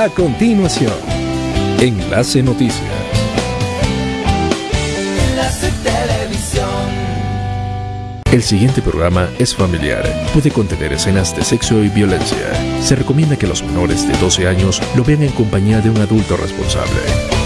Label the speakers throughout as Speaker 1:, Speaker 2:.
Speaker 1: A continuación, Enlace Noticias.
Speaker 2: Enlace Televisión.
Speaker 1: El siguiente programa es familiar. Puede contener escenas de sexo y violencia. Se recomienda que los menores de 12 años lo vean en compañía de un adulto responsable.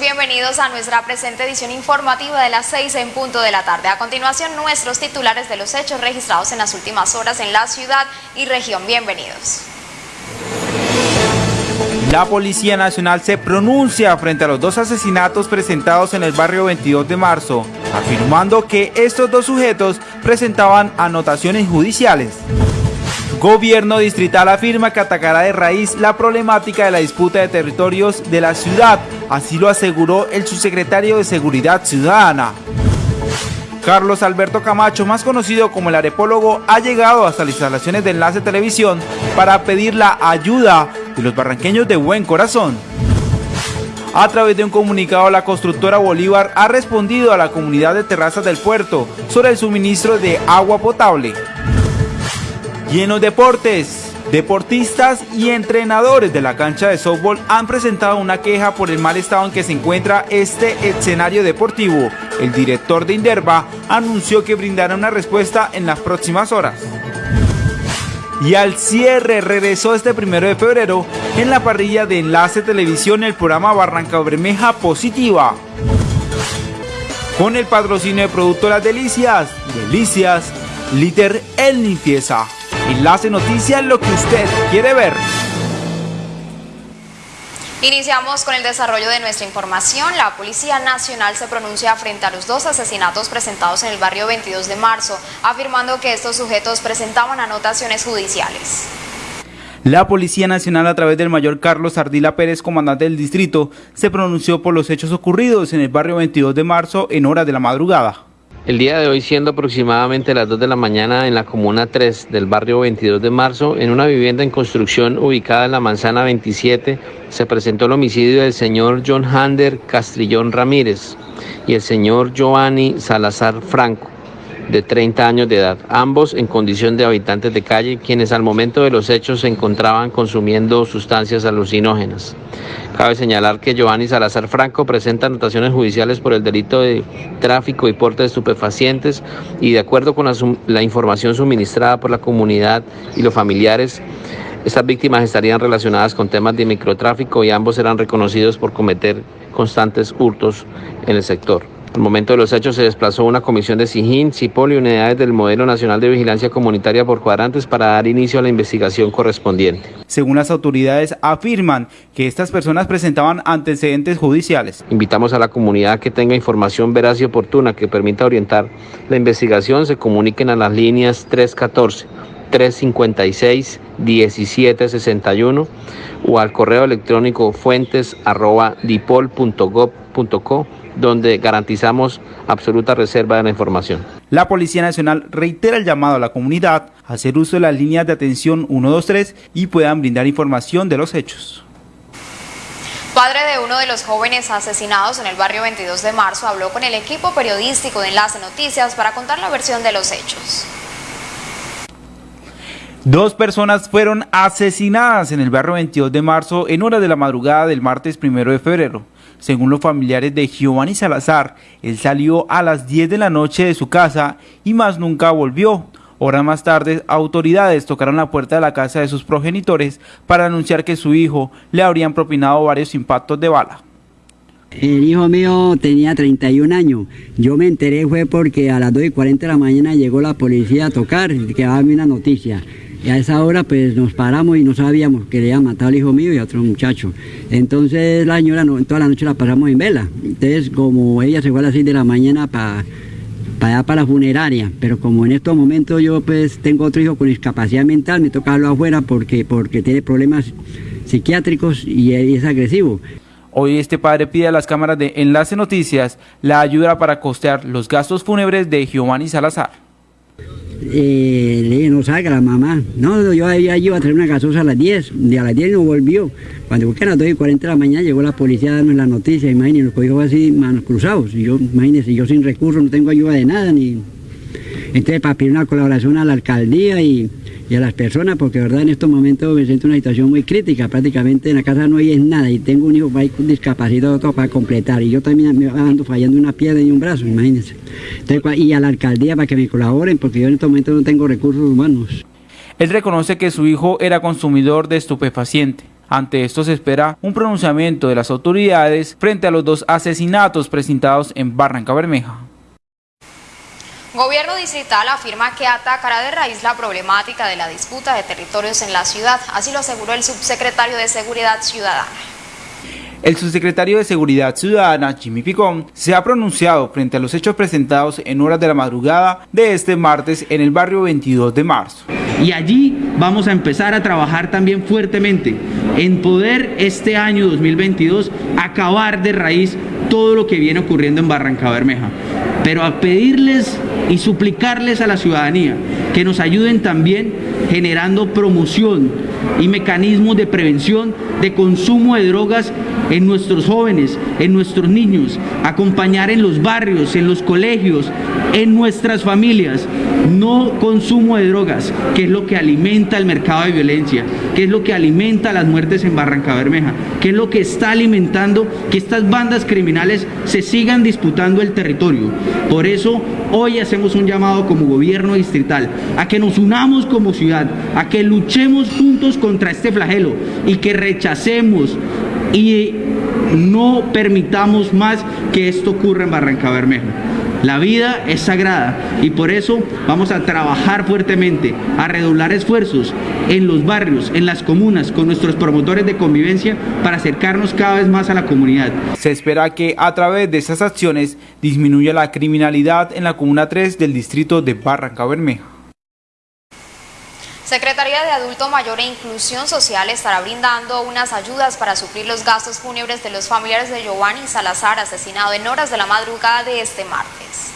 Speaker 3: Bienvenidos a nuestra presente edición informativa de las 6 en punto de la tarde. A continuación, nuestros titulares de los hechos registrados en las últimas horas en la ciudad y región. Bienvenidos.
Speaker 4: La Policía Nacional se pronuncia frente a los dos asesinatos presentados en el barrio 22 de marzo, afirmando que estos dos sujetos presentaban anotaciones judiciales. Gobierno distrital afirma que atacará de raíz la problemática de la disputa de territorios de la ciudad, así lo aseguró el subsecretario de Seguridad Ciudadana. Carlos Alberto Camacho, más conocido como el arepólogo, ha llegado hasta las instalaciones de Enlace Televisión para pedir la ayuda de los barranqueños de buen corazón. A través de un comunicado, la constructora Bolívar ha respondido a la comunidad de terrazas del puerto sobre el suministro de agua potable. Y en los deportes, deportistas y entrenadores de la cancha de softball han presentado una queja por el mal estado en que se encuentra este escenario deportivo. El director de Inderva anunció que brindará una respuesta en las próximas horas. Y al cierre regresó este primero de febrero en la parrilla de Enlace Televisión el programa Barranca Bermeja Positiva. Con el patrocinio de Productoras Delicias, Delicias, Liter El Limpieza. Enlace Noticias, lo que usted quiere ver.
Speaker 3: Iniciamos con el desarrollo de nuestra información. La Policía Nacional se pronuncia frente a los dos asesinatos presentados en el barrio 22 de marzo, afirmando que estos sujetos presentaban anotaciones judiciales.
Speaker 4: La Policía Nacional, a través del mayor Carlos Ardila Pérez, comandante del distrito, se pronunció por los hechos ocurridos en el barrio 22 de marzo en horas de la madrugada.
Speaker 5: El día de hoy, siendo aproximadamente las 2 de la mañana en la comuna 3 del barrio 22 de marzo, en una vivienda en construcción ubicada en la manzana 27, se presentó el homicidio del señor John Hander Castrillón Ramírez y el señor Giovanni Salazar Franco, de 30 años de edad, ambos en condición de habitantes de calle, quienes al momento de los hechos se encontraban consumiendo sustancias alucinógenas. Cabe señalar que Giovanni Salazar Franco presenta anotaciones judiciales por el delito de tráfico y porte de estupefacientes y de acuerdo con la, la, información suministrada por la comunidad y los familiares, estas víctimas estarían relacionadas con temas de microtráfico y ambos serán reconocidos por cometer constantes hurtos en el sector. Al momento de los hechos se desplazó una comisión de SIGIN, CIPOL y unidades del Modelo Nacional de Vigilancia Comunitaria por cuadrantes para dar inicio a la investigación correspondiente.
Speaker 4: Según las autoridades, afirman que estas personas presentaban antecedentes judiciales.
Speaker 5: Invitamos a la comunidad que tenga información veraz y oportuna que permita orientar la investigación, se comuniquen a las líneas 314. 356-1761 o al correo electrónico fuentes arroba donde garantizamos absoluta reserva de la información.
Speaker 4: La Policía Nacional reitera el llamado a la comunidad a hacer uso de las líneas de atención 123 y puedan brindar información de los hechos.
Speaker 3: Padre de uno de los jóvenes asesinados en el barrio 22 de marzo habló con el equipo periodístico de Enlace Noticias para contar la versión de los hechos.
Speaker 4: Dos personas fueron asesinadas en el barrio 22 de marzo en hora de la madrugada del martes 1 de febrero. Según los familiares de Giovanni Salazar, él salió a las 10 de la noche de su casa y más nunca volvió. Horas más tarde, autoridades tocaron la puerta de la casa de sus progenitores para anunciar que su hijo le habrían propinado varios impactos de bala.
Speaker 6: El hijo mío tenía 31 años. Yo me enteré fue porque a las 2 y 40 de la mañana llegó la policía a tocar, que daba una noticia. Y a esa hora pues nos paramos y no sabíamos que le habían matado al hijo mío y a otro muchacho. Entonces la señora toda la noche la pasamos en vela. Entonces como ella se fue a las 6 de la mañana para para allá para la funeraria, pero como en estos momentos yo pues tengo otro hijo con discapacidad mental, me toca darlo afuera porque, porque tiene problemas psiquiátricos y es agresivo.
Speaker 4: Hoy este padre pide a las cámaras de Enlace Noticias la ayuda para costear los gastos fúnebres de Giovanni Salazar.
Speaker 6: Eh, le dije, no salga la mamá. No, yo había ido a traer una gasosa a las 10, y a las 10 no volvió. Cuando busqué a las 2 y 40 de la mañana llegó la policía a darnos la noticia, imagínense, nos cogió así manos cruzados. Y yo, imagínense, yo sin recursos no tengo ayuda de nada, ni... Entonces para pedir una colaboración a la alcaldía y, a las personas, porque verdad en estos momentos me siento en una situación muy crítica, prácticamente en la casa no hay nada y tengo un hijo discapacitado todo para completar y yo también me ando fallando una pierna y un brazo, imagínense. Y a la alcaldía para que me colaboren, porque yo en estos momentos no tengo recursos humanos.
Speaker 4: Él reconoce que su hijo era consumidor de estupefaciente. Ante esto se espera un pronunciamiento de las autoridades frente a los dos asesinatos presentados en Barranca Bermeja.
Speaker 3: Gobierno distrital afirma que atacará de raíz la problemática de la disputa de territorios en la ciudad, así lo aseguró el subsecretario de Seguridad Ciudadana.
Speaker 4: El subsecretario de Seguridad Ciudadana, Jimmy Picón, se ha pronunciado frente a los hechos presentados en horas de la madrugada de este martes en el barrio 22 de marzo.
Speaker 7: Y allí vamos a empezar a trabajar también fuertemente en poder este año 2022 acabar de raíz todo lo que viene ocurriendo en Barranca Bermeja. Pero a pedirles y suplicarles a la ciudadanía que nos ayuden también generando promoción y mecanismos de prevención de consumo de drogas en nuestros jóvenes, en nuestros niños, acompañar en los barrios, en los colegios, en nuestras familias. No consumo de drogas, que es lo que alimenta el mercado de violencia, que es lo que alimenta las muertes en Barranca Bermeja, que es lo que está alimentando que estas bandas criminales se sigan disputando el territorio. Por eso hoy hacemos un llamado como gobierno distrital a que nos unamos como ciudad, a que luchemos juntos contra este flagelo y que rechacemos y no permitamos más que esto ocurra en Barranca Bermeja. La vida es sagrada y por eso vamos a trabajar fuertemente, a redoblar esfuerzos en los barrios, en las comunas, con nuestros promotores de convivencia para acercarnos cada vez más a la comunidad.
Speaker 4: Se espera que a través de esas acciones disminuya la criminalidad en la Comuna 3 del distrito de Barranca Bermeja.
Speaker 3: Secretaría de Adulto Mayor e Inclusión Social estará brindando unas ayudas para suplir los gastos fúnebres de los familiares de Giovanni Salazar, asesinado en horas de la madrugada de este martes.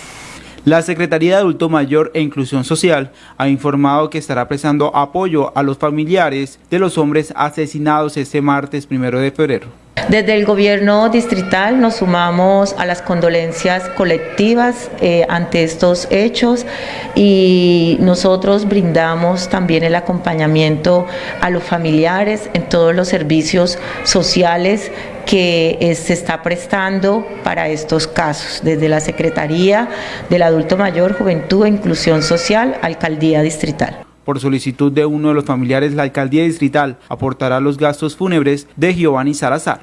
Speaker 4: La Secretaría de Adulto Mayor e Inclusión Social ha informado que estará prestando apoyo a los familiares de los hombres asesinados este martes primero de febrero.
Speaker 8: Desde el gobierno distrital nos sumamos a las condolencias colectivas eh, ante estos hechos y nosotros brindamos también el acompañamiento a los familiares en todos los servicios sociales que eh, se está prestando para estos casos, desde la Secretaría del Adulto Mayor, Juventud e Inclusión Social, Alcaldía Distrital.
Speaker 4: Por solicitud de uno de los familiares, la alcaldía distrital aportará los gastos fúnebres de Giovanni Salazar.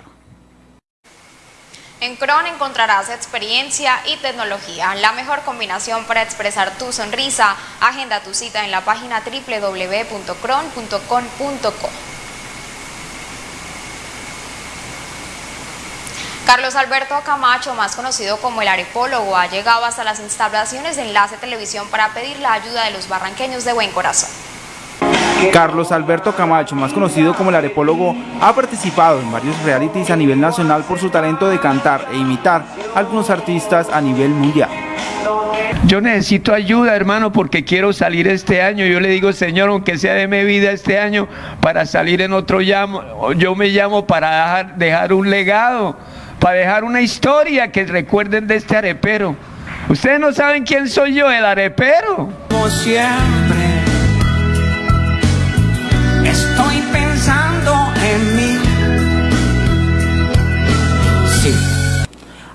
Speaker 3: En Cron encontrarás experiencia y tecnología, la mejor combinación para expresar tu sonrisa. Agenda tu cita en la página www.cron.com.co. Carlos Alberto Camacho, más conocido como el arepólogo, ha llegado hasta las instalaciones de Enlace Televisión para pedir la ayuda de los barranqueños de buen corazón.
Speaker 4: Carlos Alberto Camacho, más conocido como el arepólogo, ha participado en varios realities a nivel nacional por su talento de cantar e imitar a algunos artistas a nivel mundial.
Speaker 9: Yo necesito ayuda, hermano, porque quiero salir este año. Yo le digo, Señor, aunque sea de mi vida este año, para salir en otro llamo, yo me llamo para dejar, dejar un legado para dejar una historia que recuerden de este arepero. Ustedes no saben quién soy yo, el arepero.
Speaker 2: Como siempre, estoy pensando en mí.
Speaker 4: Sí.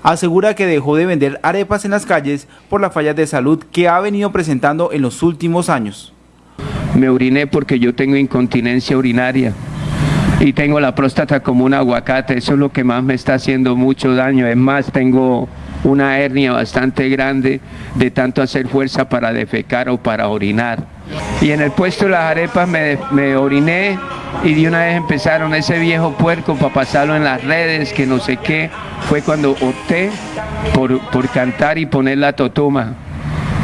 Speaker 4: Asegura que dejó de vender arepas en las calles por la falla de salud que ha venido presentando en los últimos años.
Speaker 9: Me oriné porque yo tengo incontinencia urinaria y tengo la próstata como un aguacate, eso es lo que más me está haciendo mucho daño, es más, tengo una hernia bastante grande de tanto hacer fuerza para defecar o para orinar. Y en el puesto de las arepas me, oriné y de una vez empezaron ese viejo puerco para pasarlo en las redes, que no sé qué. Fue cuando opté por, por cantar y poner la totuma,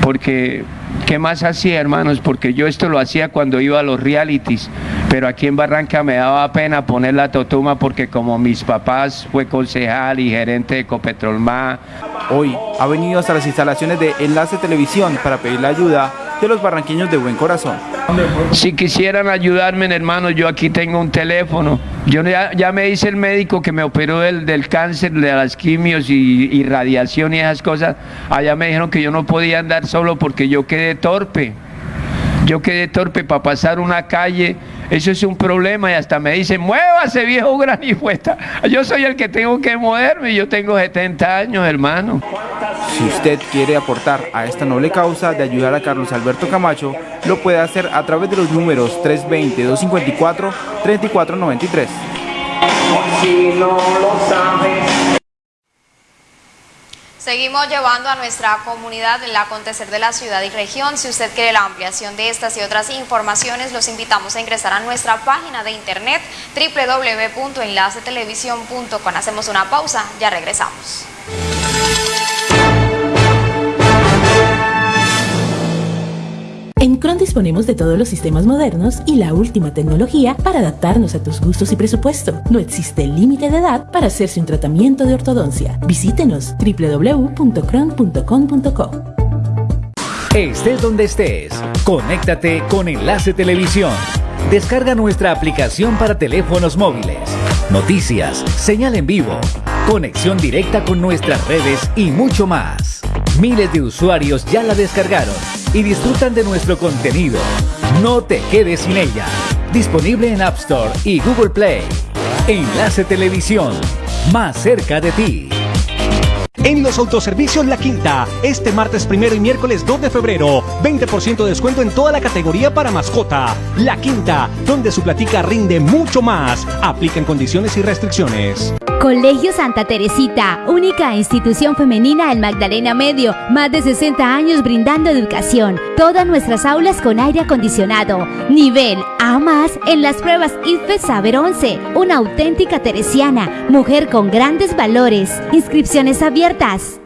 Speaker 9: porque ¿Qué más hacía, hermanos? Porque yo esto lo hacía cuando iba a los realities, pero aquí en Barranca me daba pena poner la totuma porque como mis papás fue concejal y gerente de Ecopetrolma.
Speaker 4: Hoy ha venido hasta las instalaciones de Enlace Televisión para pedir la ayuda de los barranqueños de buen corazón.
Speaker 9: Si quisieran ayudarme, hermano, yo aquí tengo un teléfono. Yo ya, ya me dice el médico que me operó del, del cáncer, de las quimios y, y radiación y esas cosas. Allá me dijeron que yo no podía andar solo porque yo quedé torpe. Yo quedé torpe para pasar una calle. Eso es un problema y hasta me dicen, muévase viejo granifuesta. Yo soy el que tengo que moverme. Yo tengo 70 años, hermano.
Speaker 4: Si usted quiere aportar a esta noble causa de ayudar a Carlos Alberto Camacho, lo puede hacer a través de los números 320-254-3493.
Speaker 2: Si no lo sabes.
Speaker 3: Seguimos llevando a nuestra comunidad el acontecer de la ciudad y región. Si usted quiere la ampliación de estas y otras informaciones, los invitamos a ingresar a nuestra página de internet www.enlacetelevisión.com. Hacemos una pausa, ya regresamos.
Speaker 10: En Cron disponemos de todos los sistemas modernos y la última tecnología para adaptarnos a tus gustos y presupuesto. No existe límite de edad para hacerse un tratamiento de ortodoncia. Visítenos www.cron.com.co.
Speaker 11: Estés donde estés, conéctate con Enlace Televisión. Descarga nuestra aplicación para teléfonos móviles. Noticias, señal en vivo, conexión directa con nuestras redes y mucho más. Miles de usuarios ya la descargaron y disfrutan de nuestro contenido. No te quedes sin ella. Disponible en App Store y Google Play. Enlace Televisión, más cerca de ti.
Speaker 12: En los autoservicios La Quinta, este martes primero y miércoles 2 de febrero, 20% de descuento en toda la categoría para mascota. La Quinta, donde su platica rinde mucho más. Aplican condiciones y restricciones.
Speaker 13: Colegio Santa Teresita, única institución femenina en Magdalena Medio, más de 60 años brindando educación. Todas nuestras aulas con aire acondicionado. Nivel A más en las pruebas IFE Saber 11. Una auténtica teresiana, mujer con grandes valores. Inscripciones abiertas.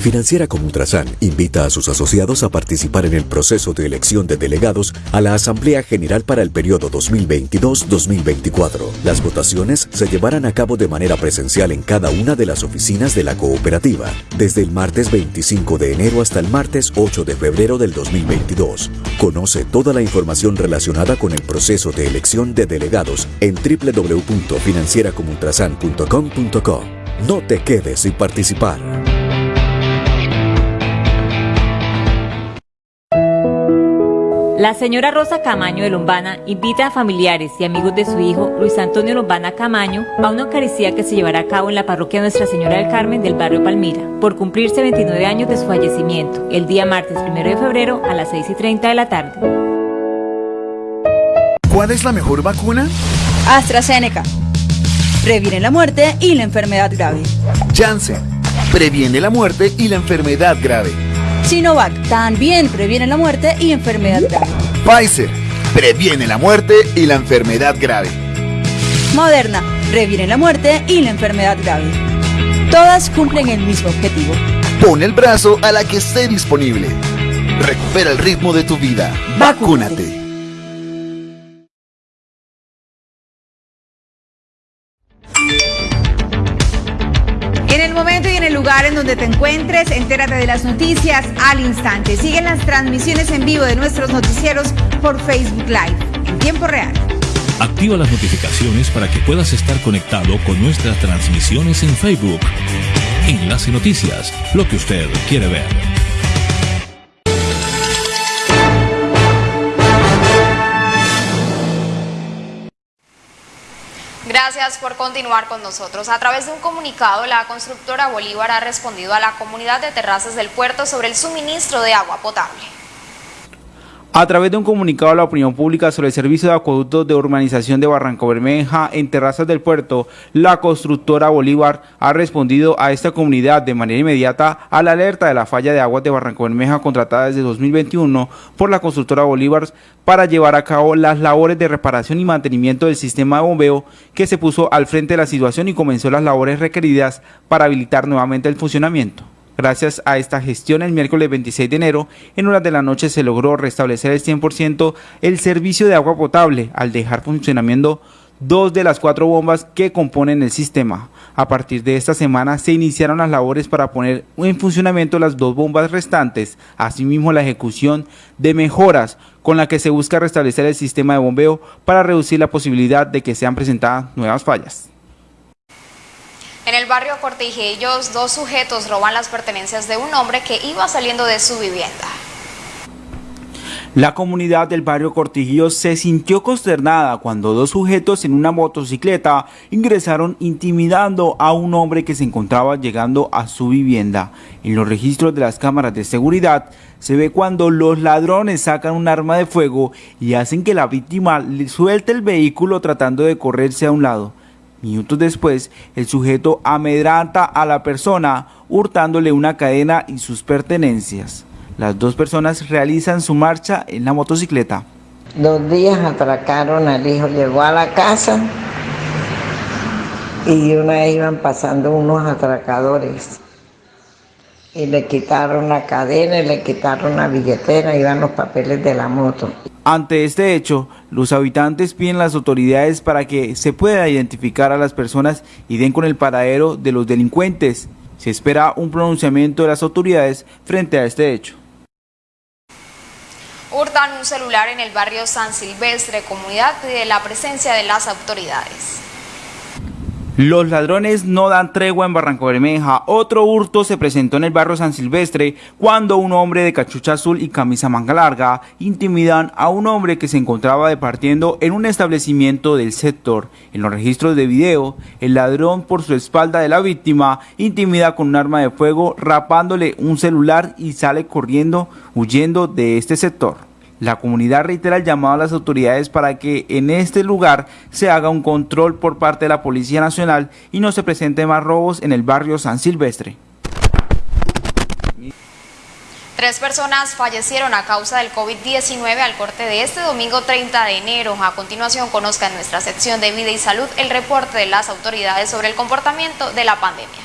Speaker 14: Financiera como Ultrasan invita a sus asociados a participar en el proceso de elección de delegados a la Asamblea General para el periodo 2022-2024. Las votaciones se llevarán a cabo de manera presencial en cada una de las oficinas de la cooperativa, desde el martes 25 de enero hasta el martes 8 de febrero del 2022. Conoce toda la información relacionada con el proceso de elección de delegados en www.financieracomultrasan.com.co. No te quedes sin participar.
Speaker 15: La señora Rosa Camaño de Lombana invita a familiares y amigos de su hijo Luis Antonio Lombana Camaño a una Eucaristía que se llevará a cabo en la parroquia Nuestra Señora del Carmen del barrio Palmira, por cumplirse 29 años de su fallecimiento, el día martes 1 de febrero a las 6 y 30 de la tarde.
Speaker 16: ¿Cuál es la mejor vacuna?
Speaker 17: AstraZeneca. Previene la muerte y la enfermedad grave.
Speaker 16: Janssen. Previene la muerte y la enfermedad grave.
Speaker 17: Sinovac también previene la muerte y enfermedad grave.
Speaker 16: Pfizer previene la muerte y la enfermedad grave.
Speaker 17: Moderna previene la muerte y la enfermedad grave. Todas cumplen el mismo objetivo.
Speaker 16: Pon el brazo a la que esté disponible. Recupera el ritmo de tu vida. Vacúnate.
Speaker 18: Lugar en donde te encuentres, entérate de las noticias al instante. Siguen las transmisiones en vivo de nuestros noticieros por Facebook Live en tiempo real.
Speaker 1: Activa las notificaciones para que puedas estar conectado con nuestras transmisiones en Facebook. Enlace Noticias, lo que usted quiere ver.
Speaker 3: Gracias por continuar con nosotros. A través de un comunicado, la constructora Bolívar ha respondido a la comunidad de terrazas del puerto sobre el suministro de agua potable.
Speaker 4: A través de un comunicado a la opinión pública sobre el servicio de acueductos de urbanización de Barranco Bermeja en Terrazas del Puerto, la constructora Bolívar ha respondido a esta comunidad de manera inmediata a la alerta de la falla de aguas de Barranco Bermeja contratada desde 2021 por la constructora Bolívar para llevar a cabo las labores de reparación y mantenimiento del sistema de bombeo que se puso al frente de la situación y comenzó las labores requeridas para habilitar nuevamente el funcionamiento. Gracias a esta gestión, el miércoles 26 de enero, en horas de la noche se logró restablecer el 100% el servicio de agua potable al dejar funcionamiento dos de las cuatro bombas que componen el sistema. A partir de esta semana se iniciaron las labores para poner en funcionamiento las dos bombas restantes, asimismo la ejecución de mejoras con la que se busca restablecer el sistema de bombeo para reducir la posibilidad de que sean presentadas nuevas fallas.
Speaker 3: En el barrio Cortijillos, dos sujetos roban las pertenencias de un hombre que iba saliendo de su vivienda.
Speaker 4: La comunidad del barrio Cortijillos se sintió consternada cuando dos sujetos en una motocicleta ingresaron intimidando a un hombre que se encontraba llegando a su vivienda. En los registros de las cámaras de seguridad se ve cuando los ladrones sacan un arma de fuego y hacen que la víctima suelte el vehículo tratando de correrse a un lado. Minutos después, el sujeto amedranta a la persona hurtándole una cadena y sus pertenencias. Las dos personas realizan su marcha en la motocicleta.
Speaker 19: Dos días atracaron al hijo, llegó a la casa y una vez iban pasando unos atracadores y le quitaron la cadena y le quitaron la billetera, iban los papeles de la moto.
Speaker 4: Ante este hecho, los habitantes piden las autoridades para que se pueda identificar a las personas y den con el paradero de los delincuentes. Se espera un pronunciamiento de las autoridades frente a este hecho.
Speaker 3: Hurtan un celular en el barrio San Silvestre, comunidad de la presencia de las autoridades.
Speaker 4: Los ladrones no dan tregua en Barranco Bermeja. Otro hurto se presentó en el barrio San Silvestre cuando un hombre de cachucha azul y camisa manga larga intimidan a un hombre que se encontraba departiendo en un establecimiento del sector. En los registros de video, el ladrón por su espalda de la víctima intimida con un arma de fuego rapándole un celular y sale corriendo huyendo de este sector. La comunidad reitera el llamado a las autoridades para que en este lugar se haga un control por parte de la Policía Nacional y no se presenten más robos en el barrio San Silvestre.
Speaker 3: Tres personas fallecieron a causa del COVID-19 al corte de este domingo 30 de enero. A continuación conozca en nuestra sección de Vida y Salud el reporte de las autoridades sobre el comportamiento de la pandemia.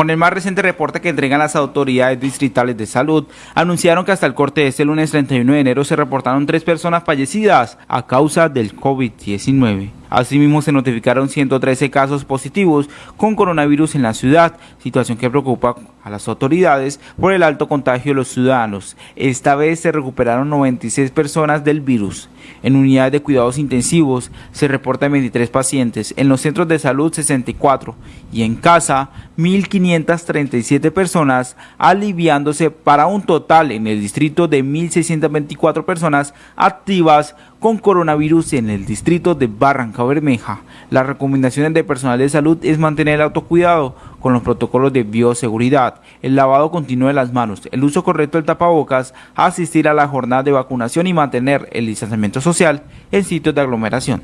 Speaker 4: Con el más reciente reporte que entregan las autoridades distritales de salud, anunciaron que hasta el corte de este lunes 31 de enero se reportaron tres personas fallecidas a causa del COVID-19. Asimismo, se notificaron 113 casos positivos con coronavirus en la ciudad, situación que preocupa a las autoridades por el alto contagio de los ciudadanos. Esta vez se recuperaron 96 personas del virus. En unidades de cuidados intensivos se reportan 23 pacientes, en los centros de salud 64 y en casa 1.537 personas, aliviándose para un total en el distrito de 1.624 personas activas con coronavirus en el distrito de Barranca Bermeja. Las recomendaciones de personal de salud es mantener el autocuidado con los protocolos de bioseguridad, el lavado continuo de las manos, el uso correcto del tapabocas, asistir a la jornada de vacunación y mantener el distanciamiento social en sitios de aglomeración.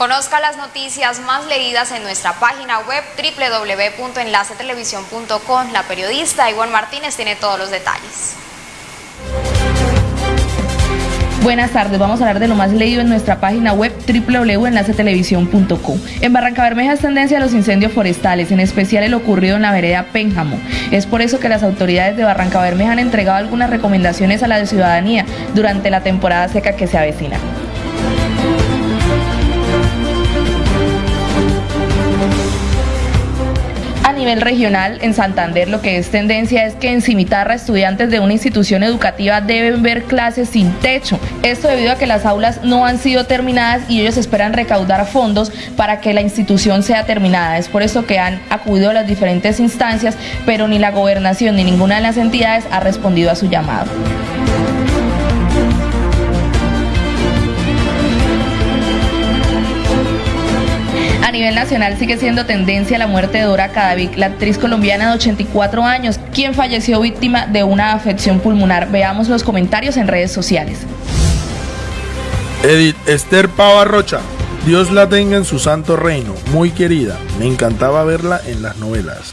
Speaker 3: Conozca las noticias más leídas en nuestra página web www.enlacetelevisión.com. La periodista Ivonne Martínez tiene todos los detalles.
Speaker 20: Buenas tardes, vamos a hablar de lo más leído en nuestra página web www.enlacetelevisión.com. En Barranca Bermeja es tendencia a los incendios forestales, en especial el ocurrido en la vereda Pénjamo. Es por eso que las autoridades de Barranca Bermeja han entregado algunas recomendaciones a la ciudadanía durante la temporada seca que se avecina. Nivel regional, en Santander, lo que es tendencia es que en Cimitarra estudiantes de una institución educativa deben ver clases sin techo. Esto debido a que las aulas no han sido terminadas y ellos esperan recaudar fondos para que la institución sea terminada. Es por eso que han acudido a las diferentes instancias, pero ni la gobernación ni ninguna de las entidades ha respondido a su llamado. A nivel nacional sigue siendo tendencia la muerte de Dora Cadavic, la actriz colombiana de 84 años, quien falleció víctima de una afección pulmonar. Veamos los comentarios en redes sociales.
Speaker 21: Edith Esther Pava Rocha, Dios la tenga en su santo reino, muy querida, me encantaba verla en las novelas.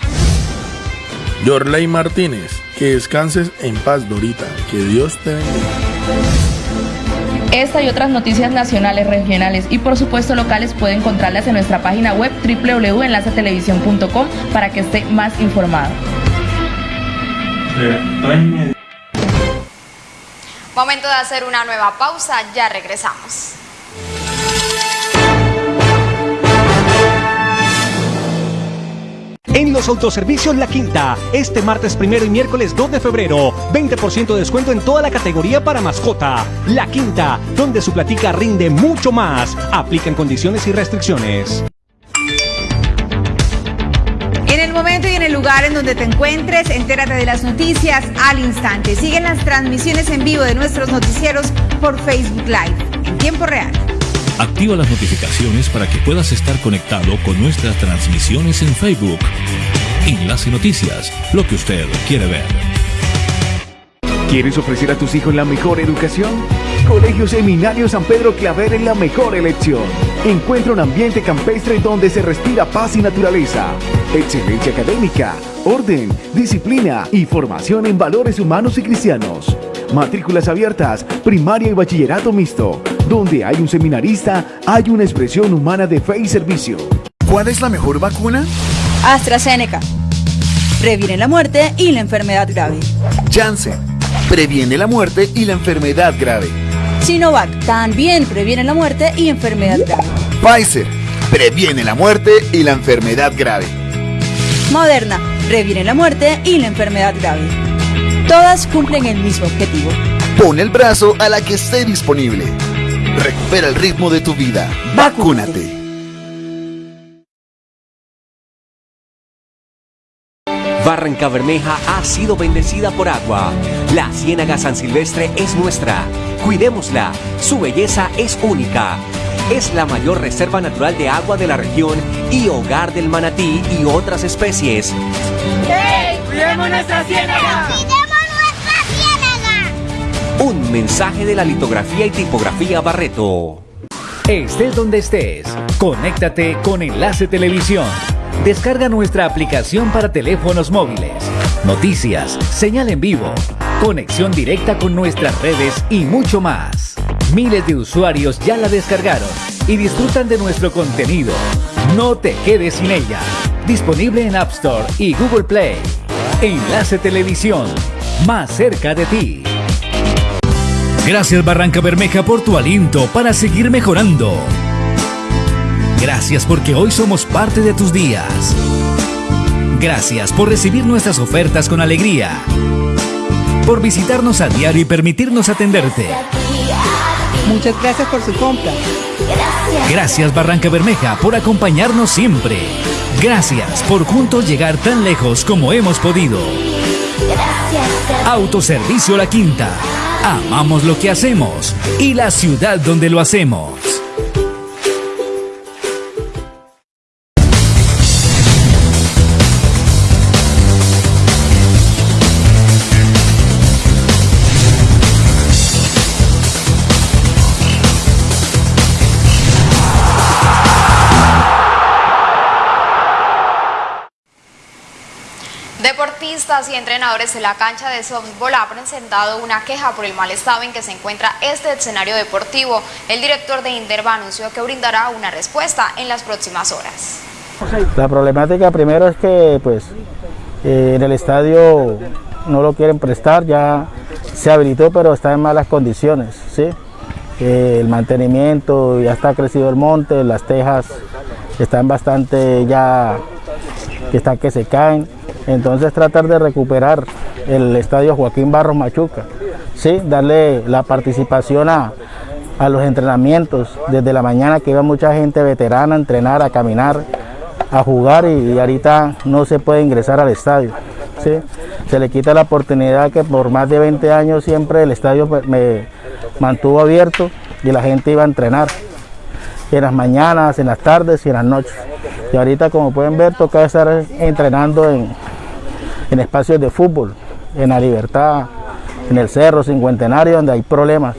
Speaker 21: Yorley Martínez, que descanses en paz Dorita, que Dios te bendiga.
Speaker 20: Esta y otras noticias nacionales, regionales y por supuesto locales puede encontrarlas en nuestra página web www.enlacetelevisión.com para que esté más informado.
Speaker 3: Momento de hacer una nueva pausa, ya regresamos.
Speaker 12: En los autoservicios La Quinta, este martes primero y miércoles 2 de febrero, 20% de descuento en toda la categoría para mascota. La Quinta, donde su platica rinde mucho más. Aplican condiciones y restricciones.
Speaker 18: En el momento y en el lugar en donde te encuentres, entérate de las noticias al instante. Siguen las transmisiones en vivo de nuestros noticieros por Facebook Live en tiempo real.
Speaker 22: Activa las notificaciones para que puedas estar conectado con nuestras transmisiones en Facebook. Enlace Noticias, lo que usted quiere ver.
Speaker 23: ¿Quieres ofrecer a tus hijos la mejor educación? Colegio Seminario San Pedro Claver es la mejor elección. Encuentra un ambiente campestre donde se respira paz y naturaleza. Excelencia académica, orden, disciplina y formación en valores humanos y cristianos. Matrículas abiertas, primaria y bachillerato mixto. Donde hay un seminarista, hay una expresión humana de fe y servicio.
Speaker 16: ¿Cuál es la mejor vacuna?
Speaker 17: AstraZeneca. Previene la muerte y la enfermedad grave.
Speaker 16: Janssen. Previene la muerte y la enfermedad grave.
Speaker 17: Sinovac. También previene la muerte y enfermedad grave.
Speaker 16: Pfizer. Previene la muerte y la enfermedad grave.
Speaker 17: Moderna. Previene la muerte y la enfermedad grave. Todas cumplen el mismo objetivo.
Speaker 16: Pon el brazo a la que esté disponible. Recupera el ritmo de tu vida. Vacúnate.
Speaker 24: Barranca Bermeja ha sido bendecida por agua. La Ciénaga San Silvestre es nuestra. Cuidémosla. Su belleza es única. Es la mayor reserva natural de agua de la región y hogar del manatí y otras especies.
Speaker 2: ¡Hey! ¡Cuidemos nuestra ciénaga!
Speaker 24: Un mensaje de la litografía y tipografía Barreto.
Speaker 11: Estés donde estés, conéctate con Enlace Televisión. Descarga nuestra aplicación para teléfonos móviles. Noticias, señal en vivo, conexión directa con nuestras redes y mucho más. Miles de usuarios ya la descargaron y disfrutan de nuestro contenido. No te quedes sin ella. Disponible en App Store y Google Play. Enlace Televisión, más cerca de ti.
Speaker 22: Gracias Barranca Bermeja por tu aliento para seguir mejorando. Gracias porque hoy somos parte de tus días. Gracias por recibir nuestras ofertas con alegría. Por visitarnos a diario y permitirnos atenderte.
Speaker 25: Muchas gracias por su compra.
Speaker 22: Gracias Barranca Bermeja por acompañarnos siempre. Gracias por juntos llegar tan lejos como hemos podido. Autoservicio La Quinta. Amamos lo que hacemos y la ciudad donde lo hacemos.
Speaker 3: Deportistas y entrenadores de la cancha de softball han presentado una queja por el mal estado en que se encuentra este escenario deportivo. El director de Inderva anunció que brindará una respuesta en las próximas horas.
Speaker 26: La problemática primero es que pues eh, en el estadio no lo quieren prestar, ya se habilitó pero está en malas condiciones, ¿sí? Eh, el mantenimiento, ya está crecido el monte, las tejas están bastante ya que están que se caen. Entonces tratar de recuperar el estadio Joaquín Barros Machuca, ¿sí? darle la participación a, a los entrenamientos desde la mañana que iba mucha gente veterana a entrenar, a caminar, a jugar y, ahorita no se puede ingresar al estadio. ¿sí? Se le quita la oportunidad que por más de 20 años siempre el estadio me mantuvo abierto y la gente iba a entrenar en las mañanas, en las tardes y en las noches. Y ahorita como pueden ver toca estar entrenando en, en espacios de fútbol, en la libertad, en el cerro cincuentenario donde hay problemas.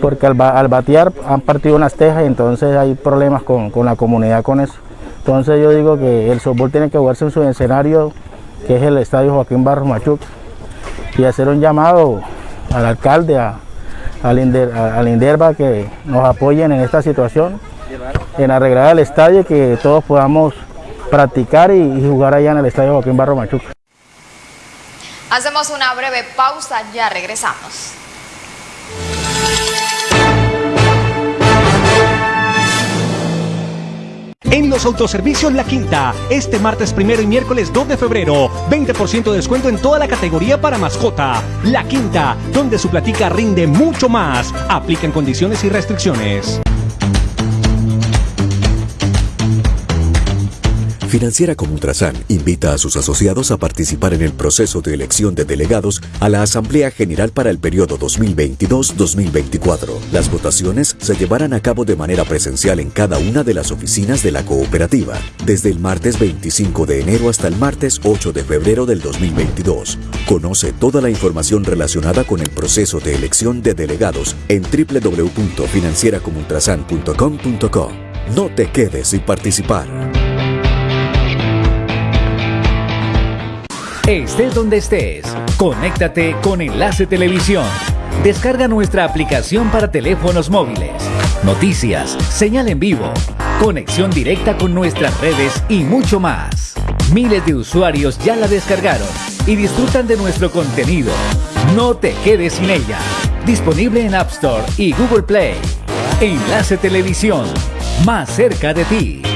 Speaker 26: Porque al, batear han partido unas tejas y entonces hay problemas con, con, la comunidad con eso. Entonces yo digo que el softball tiene que jugarse en su escenario, que es el estadio Joaquín Barros Machuca, y hacer un llamado al alcalde, a, al, Inder, al Inderva que nos apoyen en esta situación, en arreglar el estadio y que todos podamos practicar y, y jugar allá en el estadio Joaquín Barros Machuca.
Speaker 3: Hacemos una breve pausa, ya regresamos.
Speaker 12: En los autoservicios La Quinta, este martes primero y miércoles 2 de febrero, 20% de descuento en toda la categoría para mascota. La Quinta, donde su platica rinde mucho más. Aplican condiciones y restricciones.
Speaker 14: Financiera como Ultrasan invita a sus asociados a participar en el proceso de elección de delegados a la Asamblea General para el periodo 2022-2024. Las votaciones se llevarán a cabo de manera presencial en cada una de las oficinas de la cooperativa, desde el martes 25 de enero hasta el martes 8 de febrero del 2022. Conoce toda la información relacionada con el proceso de elección de delegados en www.financieracomultrasan.com.co. No te quedes sin participar.
Speaker 11: Estés donde estés, conéctate con Enlace Televisión. Descarga nuestra aplicación para teléfonos móviles. Noticias, señal en vivo, conexión directa con nuestras redes y mucho más. Miles de usuarios ya la descargaron y disfrutan de nuestro contenido. No te quedes sin ella. Disponible en App Store y Google Play. Enlace Televisión, más cerca de ti.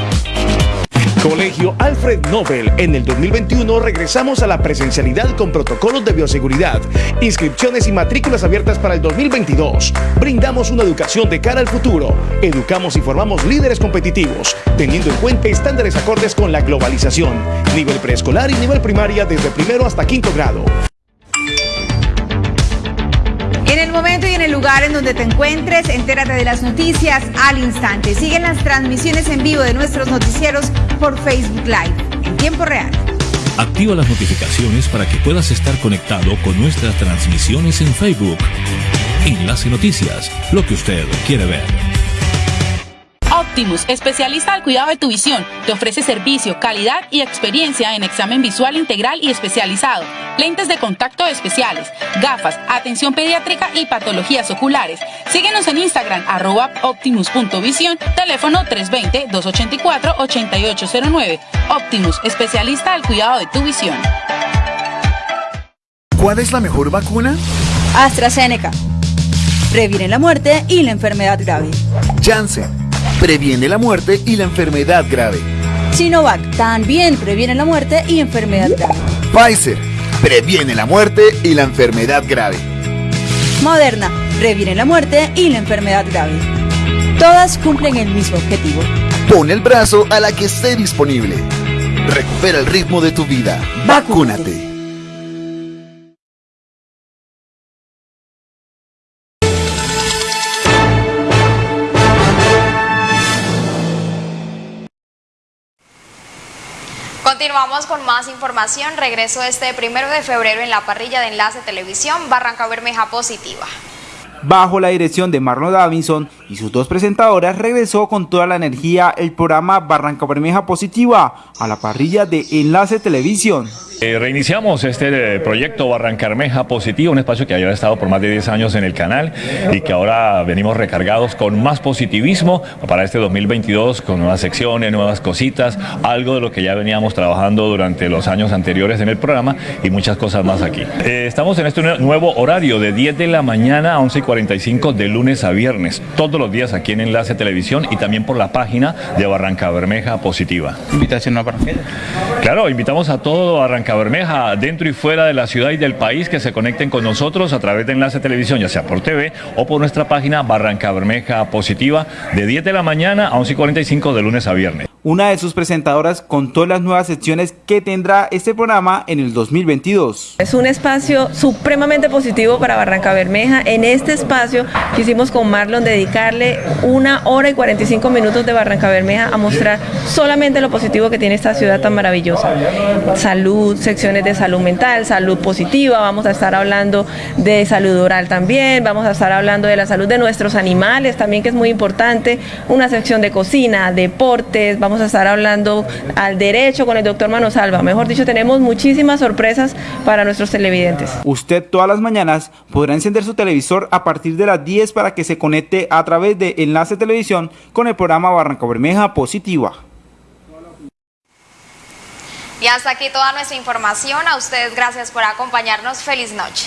Speaker 27: Colegio Alfred Nobel. En el 2021 regresamos a la presencialidad con protocolos de bioseguridad, inscripciones y matrículas abiertas para el 2022. Brindamos una educación de cara al futuro. Educamos y formamos líderes competitivos, teniendo en cuenta estándares acordes con la globalización. Nivel preescolar y nivel primaria desde primero hasta quinto grado.
Speaker 18: En el momento y en el lugar en donde te encuentres, entérate de las noticias al instante. Siguen las transmisiones en vivo de nuestros noticieros por Facebook Live en tiempo real.
Speaker 1: Activa las notificaciones para que puedas estar conectado con nuestras transmisiones en Facebook. Enlace Noticias, lo que usted quiere ver.
Speaker 28: Optimus, especialista al cuidado de tu visión, te ofrece servicio, calidad y experiencia en examen visual integral y especializado, lentes de contacto especiales, gafas, atención pediátrica y patologías oculares. Síguenos en Instagram, arroba optimus.visión, teléfono 320-284-8809. Optimus, especialista al cuidado de tu visión.
Speaker 16: ¿Cuál es la mejor vacuna?
Speaker 17: AstraZeneca. Previene la muerte y la enfermedad grave.
Speaker 16: Janssen previene la muerte y la enfermedad grave.
Speaker 17: Sinovac también previene la muerte y enfermedad grave.
Speaker 16: Pfizer previene la muerte y la enfermedad grave.
Speaker 17: Moderna previene la muerte y la enfermedad grave. Todas cumplen el mismo objetivo.
Speaker 16: Pon el brazo a la que esté disponible. Recupera el ritmo de tu vida. Vacúnate.
Speaker 3: Continuamos con más información. Regreso este primero de febrero en la parrilla de Enlace Televisión Barranca Bermeja Positiva.
Speaker 4: Bajo la dirección de Marlon Davinson y sus dos presentadoras, regresó con toda la energía el programa Barranca Bermeja Positiva a la parrilla de Enlace Televisión.
Speaker 29: Eh, reiniciamos este eh, proyecto Barrancarmeja Positivo, un espacio que había estado por más de 10 años en el canal y que ahora venimos recargados con más positivismo para este 2022, con nuevas secciones, nuevas cositas, algo de lo que ya veníamos trabajando durante los años anteriores en el programa y muchas cosas más aquí. Eh, estamos en este nuevo horario de 10 de la mañana a 11 y 45 de lunes a viernes, todos los días aquí en Enlace Televisión y también por la página de Barranca Bermeja Positiva.
Speaker 4: Invitación a Barranca.
Speaker 29: Claro, invitamos a todo Barranca Bermeja, dentro y fuera de la ciudad y del país, que se conecten con nosotros a través de Enlace Televisión, ya sea por TV o por nuestra página Barranca Bermeja Positiva, de 10 de la mañana a 11 y 45 de lunes a viernes
Speaker 4: una de sus presentadoras contó las nuevas secciones que tendrá este programa en el 2022.
Speaker 20: Es un espacio supremamente positivo para Barranca Bermeja. En este espacio quisimos con Marlon dedicarle una hora y 45 minutos de Barranca Bermeja a mostrar solamente lo positivo que tiene esta ciudad tan maravillosa. Salud, secciones de salud mental, salud positiva, vamos a estar hablando de salud oral también, vamos a estar hablando de la salud de nuestros animales también que es muy importante, una sección de cocina, deportes, vamos a estar hablando al derecho con el doctor Manosalva. Mejor dicho, tenemos muchísimas sorpresas para nuestros televidentes.
Speaker 4: Usted todas las mañanas podrá encender su televisor a partir de las 10 para que se conecte a través de Enlace Televisión con el programa Barranca Bermeja Positiva.
Speaker 3: Y hasta aquí toda nuestra información. A ustedes gracias por acompañarnos. Feliz noche.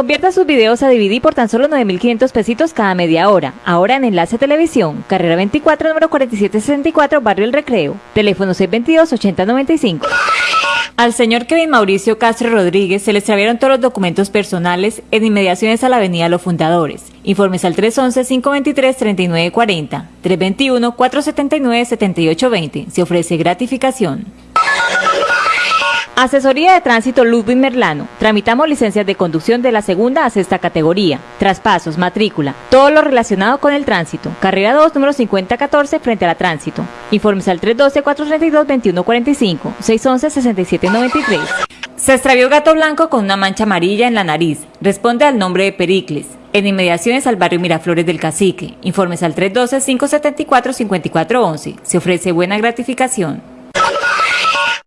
Speaker 30: Convierta sus videos a DVD por tan solo 9.500 pesitos cada media hora. Ahora en Enlace Televisión, carrera 24, número 4764, Barrio El Recreo. Teléfono 622-8095. Al señor Kevin Mauricio Castro Rodríguez se le extraviaron todos los documentos personales en inmediaciones a la Avenida Los Fundadores. Informes al 311-523-3940, 321-479-7820. Se ofrece gratificación. Asesoría de Tránsito Ludwig Merlano. Tramitamos licencias de conducción de la segunda a sexta categoría. Traspasos, matrícula, todo lo relacionado con el tránsito. Carrera 2, número 5014, frente a la tránsito. Informes al 312-432-2145, 611-6793. Se extravió gato blanco con una mancha amarilla en la nariz. Responde al nombre de Pericles. En inmediaciones al barrio Miraflores del Cacique. Informes al 312-574-5411. Se ofrece buena gratificación.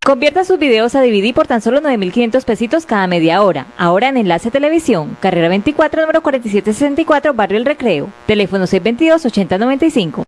Speaker 30: Convierta sus videos a DVD por tan solo 9.500 pesitos cada media hora. Ahora en Enlace Televisión, carrera 24, número 4764, Barrio El Recreo. Teléfono 622-8095.